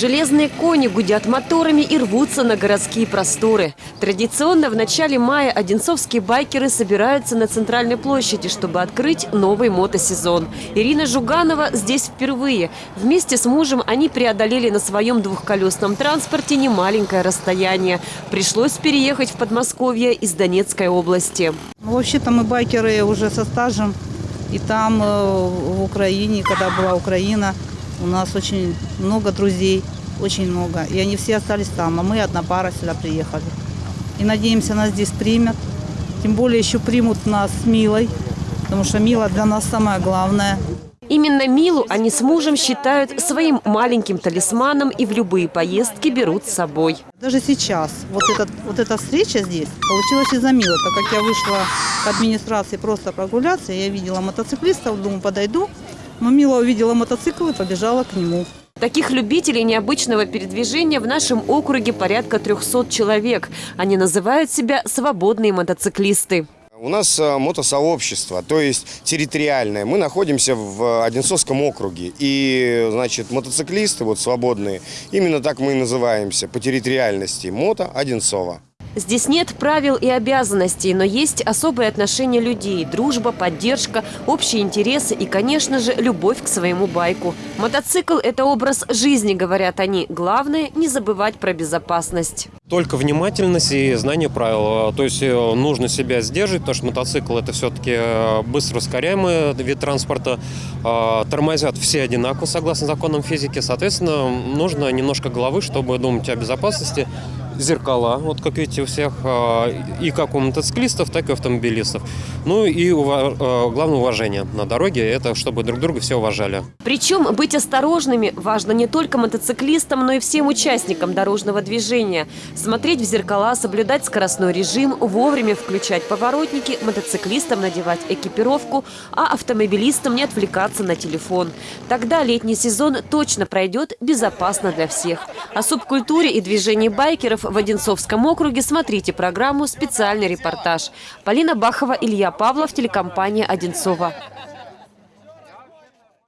Железные кони гудят моторами и рвутся на городские просторы. Традиционно в начале мая одинцовские байкеры собираются на центральной площади, чтобы открыть новый мотосезон. Ирина Жуганова здесь впервые. Вместе с мужем они преодолели на своем двухколесном транспорте немаленькое расстояние. Пришлось переехать в Подмосковье из Донецкой области. Ну, Вообще-то мы байкеры уже со стажем. И там, э, в Украине, когда была Украина, у нас очень много друзей, очень много. И они все остались там, а мы одна пара сюда приехали. И надеемся, нас здесь примут. Тем более еще примут нас с Милой, потому что Мила для нас самое главное. Именно Милу они с мужем считают своим маленьким талисманом и в любые поездки берут с собой. Даже сейчас вот, этот, вот эта встреча здесь получилась из-за Милы, так как я вышла к администрации просто прогуляться, я видела мотоциклистов, думаю, подойду. Но Мила увидела мотоцикл и побежала к нему. Таких любителей необычного передвижения в нашем округе порядка 300 человек. Они называют себя «свободные мотоциклисты». У нас э, мотосообщество, то есть территориальное. Мы находимся в Одинцовском округе. И, значит, мотоциклисты, вот свободные, именно так мы и называемся по территориальности. Мото Одинцова. Здесь нет правил и обязанностей, но есть особые отношения людей, дружба, поддержка, общие интересы и, конечно же, любовь к своему байку. Мотоцикл – это образ жизни, говорят они. Главное – не забывать про безопасность. Только внимательность и знание правил. То есть э, нужно себя сдерживать, потому что мотоцикл это все-таки э, быстро ускоряемый вид транспорта. Э, Тормозят все одинаково, согласно законам физики. Соответственно, нужно немножко головы, чтобы думать о безопасности. Зеркала, вот как видите у всех, и как у мотоциклистов, так и автомобилистов. Ну и главное уважение на дороге, это чтобы друг друга все уважали. Причем быть осторожными важно не только мотоциклистам, но и всем участникам дорожного движения. Смотреть в зеркала, соблюдать скоростной режим, вовремя включать поворотники, мотоциклистам надевать экипировку, а автомобилистам не отвлекаться на телефон. Тогда летний сезон точно пройдет безопасно для всех. О субкультуре и движении байкеров в Одинцовском округе смотрите программу «Специальный репортаж». Полина Бахова, Илья Павлов, телекомпания «Одинцова».